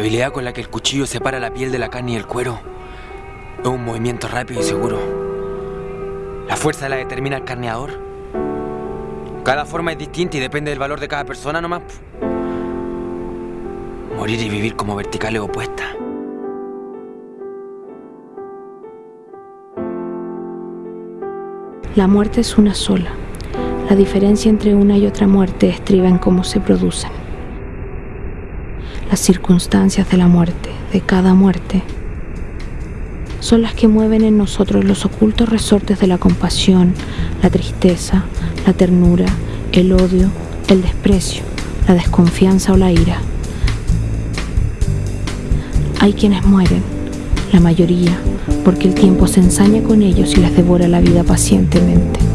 La habilidad con la que el cuchillo separa la piel de la carne y el cuero es un movimiento rápido y seguro. La fuerza la determina el carneador. Cada forma es distinta y depende del valor de cada persona nomás. Morir y vivir como verticales opuestas. La muerte es una sola. La diferencia entre una y otra muerte estriba en cómo se producen. Las circunstancias de la muerte, de cada muerte, son las que mueven en nosotros los ocultos resortes de la compasión, la tristeza, la ternura, el odio, el desprecio, la desconfianza o la ira. Hay quienes mueren, la mayoría, porque el tiempo se ensaña con ellos y les devora la vida pacientemente.